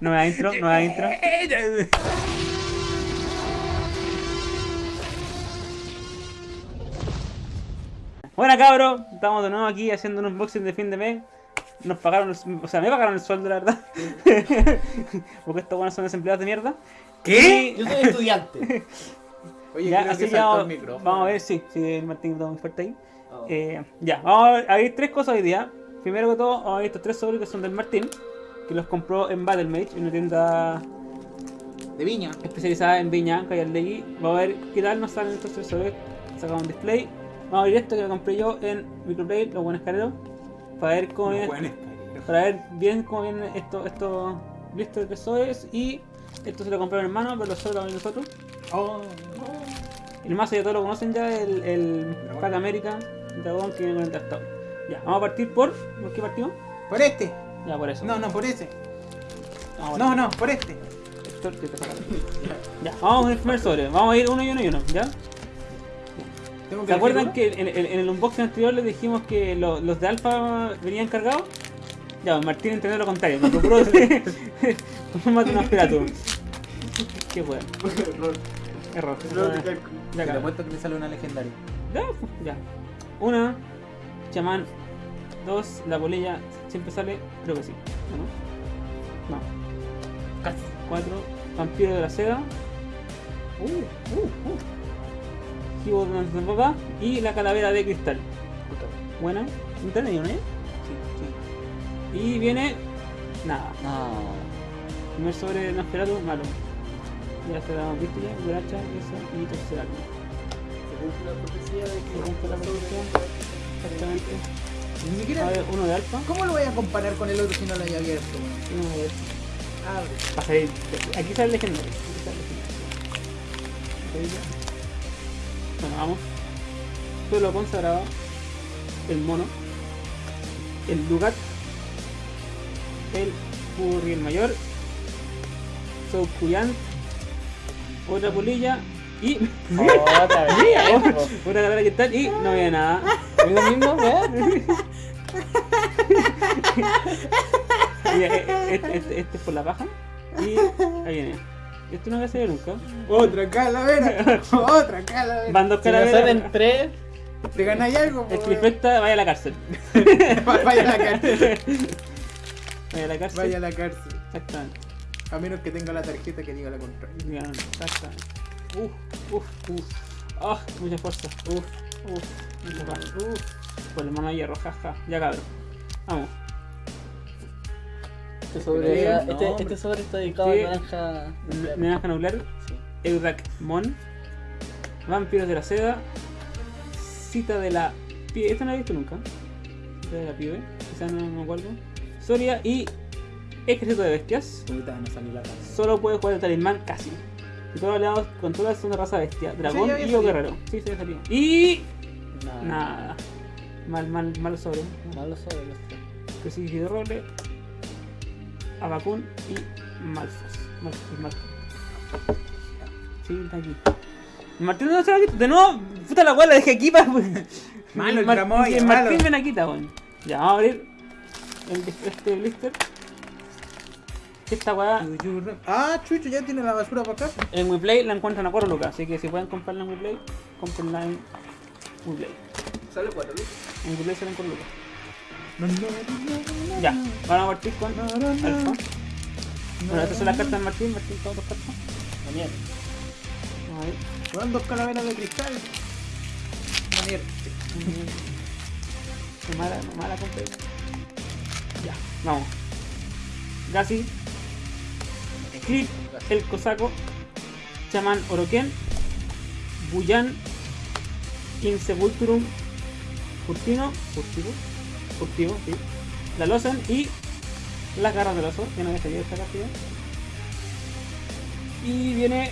Nueva intro, nueva intro. Buena cabros, estamos de nuevo aquí haciendo un unboxing de fin de mes. Nos pagaron, el- o sea, me pagaron el sueldo, la verdad. Porque estos buenos son desempleados de mierda. ¿Qué? Y- Yo soy estudiante. Oye, ya, creo así que saltó vamos, el micrófono. vamos a ver, sí, sí, el Martín está muy fuerte ahí. Oh. Eh, ya, vamos a ver tres cosas hoy día. Primero que todo, vamos a ver estos tres sobres que son del Martín, que los compró en Battlemage, en una tienda De viña. especializada en Viña, Calle Legui. Vamos a ver qué tal nos salen estos tres sobres. Sacamos un display. Vamos a ver esto que lo compré yo en Microplay, los buenos careros, para ver cómo viene, Bueno, para ver bien cómo vienen estos estos blisters de y esto se lo compré a mi hermano, pero los sobres lo nosotros. Oh. El mazo ya todos lo conocen ya, el, el. Pack America, Dragón que viene con el tractor. Ya, vamos a partir por. ¿Por qué partimos? Por este. Ya, por eso. No, no, por ese. Vamos a No, no, por este. partir. Héctor, que te saca. Ya, vamos el primer sobre. Vamos a ir uno y uno y uno, ¿ya? ¿Se acuerdan que en, en- en el unboxing anterior les dijimos que lo- los de Alpha venían cargados? Ya, Martín entendió lo contrario. Me compró de un aspirato. Qué bueno. uno? Error. Error de Ya. Te apuesto que me sale una legendaria. Ya, ya. Una, chamán. Dos, la bolilla siempre sale, creo que sí. ¿o ¿No? No. Casi. Cuatro, vampiro de la seda. Uh, uh, uh. Gibo de nuestra papá. Y la calavera de cristal. Buena. ¿No eh? Sí, Y viene. Nada. No. Primer sobre de Nosferatu, malo. Ya se la hemos visto ya. Eso y tercer álbum. Se cumple la profecía de que Se cumple la profecía. Exactamente. Ni A siquiera. ver, uno de alfa. ¿Cómo lo voy a comparar con el otro si no lo haya abierto? uno de Abre. Va a salir- Aquí sale el legendario. Aquí sale el legendario. Bueno, vamos. Suelo consagrado. El mono. El Lugat. El Furriel mayor. Soukuyan. Otra polilla. Y. Otra vez. Una que tal. Y no había nada. ¿Es lo eh, eh, este, este- este es por la paja. Y ahí viene. Esto no me hace nunca. Otra calavera. Otra calavera. Van dos Si calaveras. salen tres, ¿Te ganáis algo? El trifecta vaya a la cárcel. Vaya a la cárcel. Vaya a la cárcel. Vaya a la cárcel. Exactamente. A menos que tenga la tarjeta que diga la contraria. Ya, Exactamente. Uf, uf, uf. Ah, mucha fuerza. Uf, uf. Uf. Por el mano de hierro, jaja. Ya cabrón. Vamos. este sobre, no, este, este sobre está dedicado Sí. a naranja. N- Naranja nuclear. Sí. Eudac Mon. Vampiros de la seda. Cita de la pibe. Esta no la he visto nunca. Cita de la pibe. Quizás no me acuerdo. Soria y Ejército de Bestias. Puta, no salió la cara. Solo puede jugar el talismán casi. Aliados controlan son de raza bestia. Dragón y o salido. guerrero. Sí, se salió. Y. Nada. Nada. Mal, mal, mal sobre. Malo sobre los tres. Crucifijo de roble. Abacún y Malfos. Malfos, Malfos. Sí, está aquí. Martín no se la quita. De nuevo, puta la weá la dejé aquí para. Malo el Mar- Martín malo. me la quita, weón. Ya, vamos a abrir el, este blister. Esta weá Ah, Chucho, ya tiene la basura para acá. en WePlay la encuentran a 4 lucas. Así que si pueden comprarla en WePlay, comprenla en WePlay. Sale 4 lucas. En WePlay salen 4 lucas. Ya, vamos a partir con Alfa. Bueno, estas son las cartas de Martín. Martín, todas las cartas. La mierda. Vamos a ver. Van dos calaveras de cristal. Mierda. Qué mala, no mala compré. Ya, vamos. Gassi, Clip, el cosaco, Chamán Oroken, Buyan, Insepulturum, Furtino, Furtivo, Furtivo, sí. La Losan y las garras del oso, que no había salido esta carta ya. Y viene.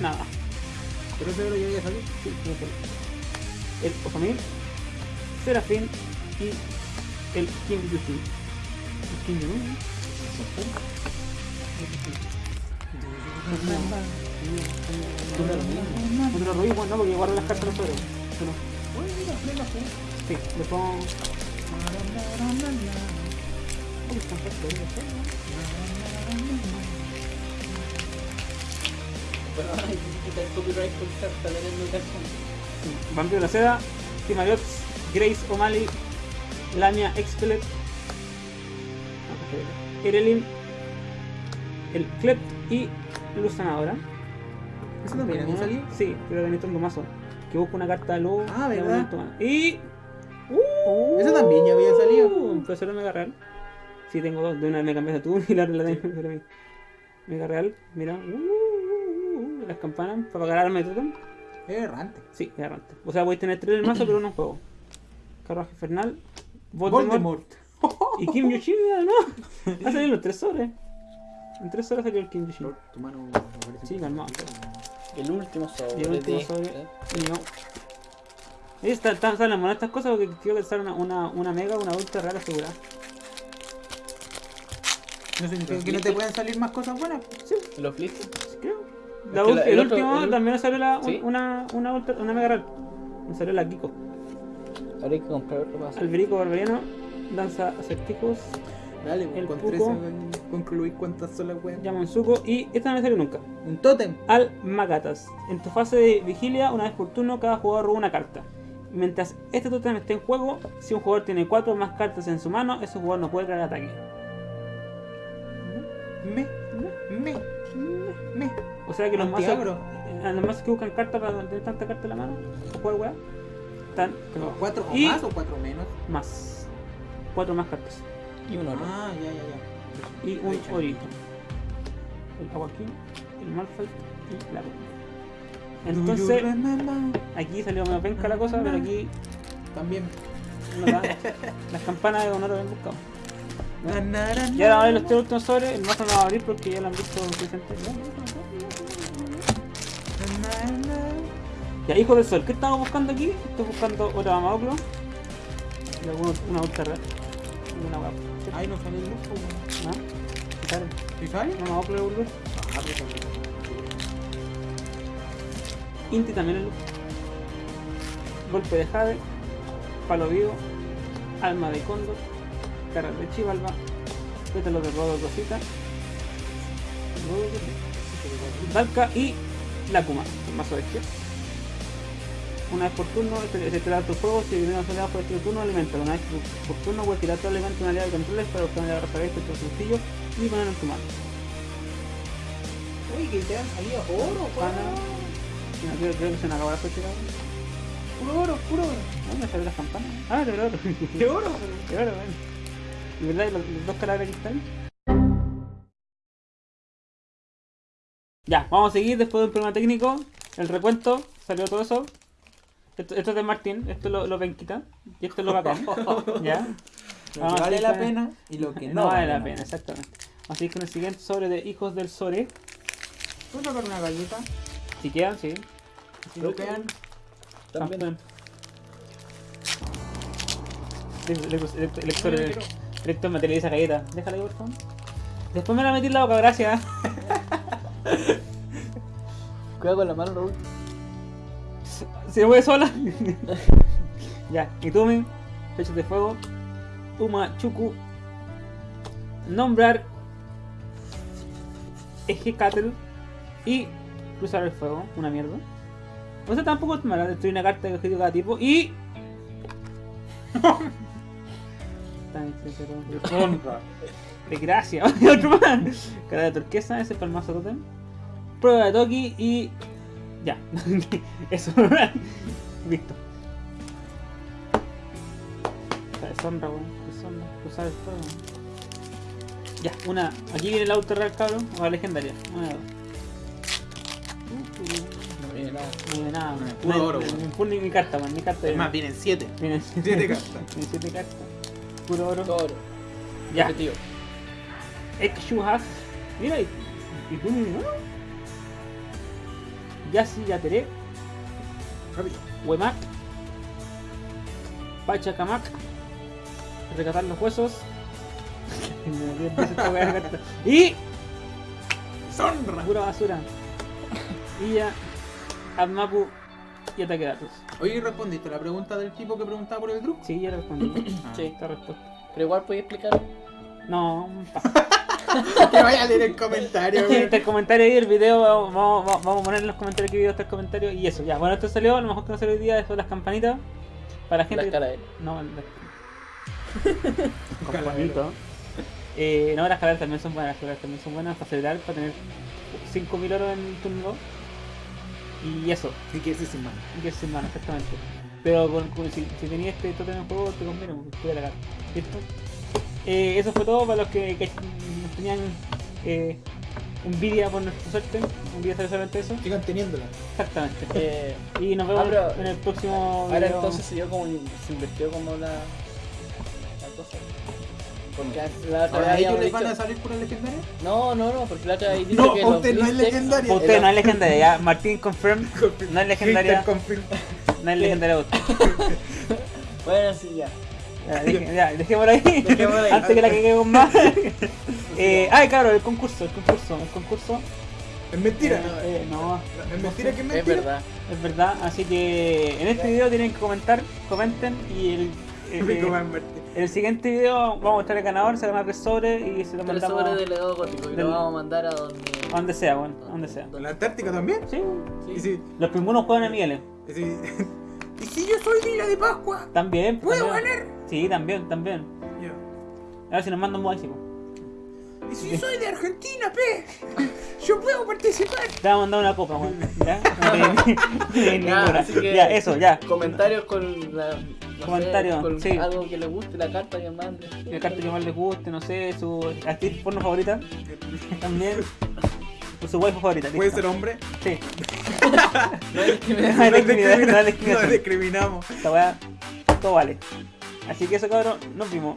nada. Pero ese oro ya había salido. Sí, tiene que- El Osamir, Serafín y el King Yuki. El King Yuki. Otro ruido, bueno, no, porque guardo las cartas los. Bueno, plena. Sí, le pongo. ¿no? Vampiro la Seda, Timariots, Grace O'Malley, Lamia Expelet, Irelin, el Klept y Luz Sanadora. ¿Eso también había salido? Sí, pero de Nintendo Mazo. Que busca una carta de luz. Ah, ¿verdad? Y. Uh, Ese también ya había salido. Profesor Mega Real. Sí, tengo dos. De una me cambiaste tú y la otra la tengo para mí. Mega Real, mira. Uh, uh, uh, las campanas para pagar arma de totem. Es errante. Sí, es errante. O sea, voy a tener tres en el mazo, pero no en juego. Carruaje Infernal, Voldemort, Voldemort. y Kim Yoshida, ¿no? Ha salido los tres sobres. En tres horas salió el Yoshida. Tu mano. Sí, calmado. El último sobre. Y el último sobre. ¿eh? Y no. Está, están están las monedas estas cosas porque quiero que sale una, una, una mega, una ultra rara asegurada. ¿No significa que no te pueden salir más cosas buenas? Sí, Los flips. creo. Es La la- el, el otro- último el- también salió la, ¿Sí? una, una, ultra, una mega rara. Me salió la Kiko. Habría que comprar otro paso. Alberico Barbariano, Danza Acertijos, Dale, El con Puco. 13 concluir cuántas son las weas. Yamonzuko y esta no me salió nunca. Un tótem. Al Magatas. En tu fase de vigilia, una vez por turno, cada jugador roba una carta. Mientras este tótem esté en juego, si un jugador tiene 4 o más cartas en su mano, ese jugador no puede crear ataque. Me, me, me. O sea que los mazos, eh, los mazos que buscan cartas para tener tanta carta en la mano, o jugar weá, están ¿Cuatro o Y- más o cuatro menos? más. 4 más cartas. Y uno, ¿no? Ah, ya, ya, ya. Y un orito. El Awakin, el Malphite y la Entonces, you remember? aquí salió medio penca la cosa, pero aquí También. las campanas de honor habían buscado. Y ahora vamos a na. ver los tres últimos sobres, el mazo no va a abrir porque ya lo han visto na. Ya, hijo del sol, ¿qué estamos buscando aquí? Estoy buscando otra Mamoclo y alguna una ultra red. Y una guapa. Ay, no sale el lujo, weón. ¿Ah? ¿Qué sale? ¿Sí sale? Una Mamoclo de Bulbul. Ah, pero también. Inti también es luz. Golpe de Jade, Palo Vivo, Alma de Cóndor, Caras de Chivalba, Pétalos de Rodo Cosita, Dalka y Lakuma, el mazo de izquierda. Una vez por turno, tira tu juego, si viene una soledad por este turno, alimenta. Una vez por turno, puedes tirar todo elemento una aliada de controles para obtener la raza bestia con sencillo y ponerlo en tu mano. Uy, que te han salido oro. No, creo, creo que se me acabó la fecha. Puro oro, puro oro. ¿Dónde salió las campanas? Ah, de verdad. ¿Qué oro? De verdad, bueno. ¿De verdad los, los dos de cristal? Ya, vamos a seguir después de un problema técnico. El recuento, salió todo eso. Esto, esto es de Martín, esto es lo, lo penquita. Y esto es lo bacán. ¿Ya? Lo Vamos que a vale la pena y lo que no, no, vale la pena, exactamente. Vamos a seguir con el siguiente sobre de Hijos del Sore. ¿Puedo sacar una galleta? Si quedan, sí. Si lo quedan. También. Campeón. Lector, lector, No, materializa galleta. Déjala ahí, por favor. Después me la metí en la boca, gracias. Cuidado con la mano, Raúl. Se mueve sola. ya, Itumi, Flechas de Fuego, Uma Chuku, Nombrar, Ejecatl y Cruzar el Fuego, una mierda. O sea, tampoco es mala, destruir una carta de objetivo de cada tipo y. Desgracia, otro más. Cara de turquesa, ese para el mazo totem. Prueba de Toki y. Ya. Eso. Listo. Esta deshonra, weón. Deshonra. Cruzar el fuego. Ya, una. Aquí viene el auto real, cabrón. O la legendaria. Una de dos. No viene nada. No viene nada, Puro weón. Hay- oro, weón. Ni mi carta, weón. Ni carta. Es más, vienen siete. Vienen Siete cartas. Vienen siete cartas. Puro oro. Todo oro. Ya. Repetido. Exuhas. Mira, y, y tú ¿no? Yasi Yateré, Rápido. Wemak, Pachacamac, Recatar los huesos. Y Sonra. pura basura. Y ya, Admapu y ataque de datos. Oye, ¿respondiste la pregunta del tipo que preguntaba por el grupo? Sí, ya respondí. Ah. Sí. Esta respuesta. Pero igual podéis explicar No, pa. Que vaya a leer el comentario, weón. Está el comentario ahí, el video, vamos, vamos, vamos a poner en los comentarios qué video está el comentario y eso, ya. Bueno, esto salió, a lo mejor que no salió hoy día, eso de las campanitas. Para la gente. Las que-. No, bonito. Eh, no, las calaveras también son buenas, las calaveras también son buenas para acelerar, para tener 5000 oro en el turno 2. Y eso, ¿Qué quieres decir, mano? y que es mano, exactamente. Pero con, con- si, si tenías este totem en juego, te conviene, porque puede la ¿Listo? Eh, eso fue todo para los que, tenían eh, envidia por nuestra suerte. Envidia solamente eso. Sigan teniéndola. Exactamente. Eh, Y nos vemos Ah, pero- en el próximo ahora video. entonces se dio como se invirtió como la, la cosa. Porque la otra vez ¿Ahora ellos les van a salir puras legendarias? No, no, no, porque la otra dice No, que usted no es legendaria. Usted no es legendaria, ya. Martín confirm. No es legendaria. Confirm. No es legendaria usted. Bueno, sí, ya. Ya, deje- ya, dejémoslo ahí. Dejémoslo ahí. Antes que la caguemos más. eh, ay, claro, el concurso, el concurso, el concurso. Es mentira. Eh, eh, no, Es mentira que es mentira. Es verdad. es verdad. Así que en este video tienen que comentar, comenten y el, más Martín. en el siguiente video vamos a mostrar el ganador, se gana tres sobres y se lo Tres mandamos sobres de legado gótico y del- lo vamos a mandar a donde. a donde sea, bueno, a donde sea. ¿En la Antártica también? Sí, Y si, los primeros juegan a Miguel. y si, y si yo soy Dila de Pascua, También. ¿puedo también. ganar? Sí, también, también. Ya. A ver si nos mandan un básico. Y si soy de Argentina, pe, yo puedo participar. Te vamos a mandar una copa, weón. ¿Ya? Ya, ninguna. así que- Ya, eso, ya. Comentarios con la. no sé, Comentarios, con sí. algo que les guste, la carta que mande. La carta que más les guste, no sé, su actriz porno favorita. También. Su, su waifu favorita. ¿Puede listo. ser hombre? Sí. No discriminamos. No discriminamos. Esta weá, todo vale. Así que eso, cabrón, nos vimos.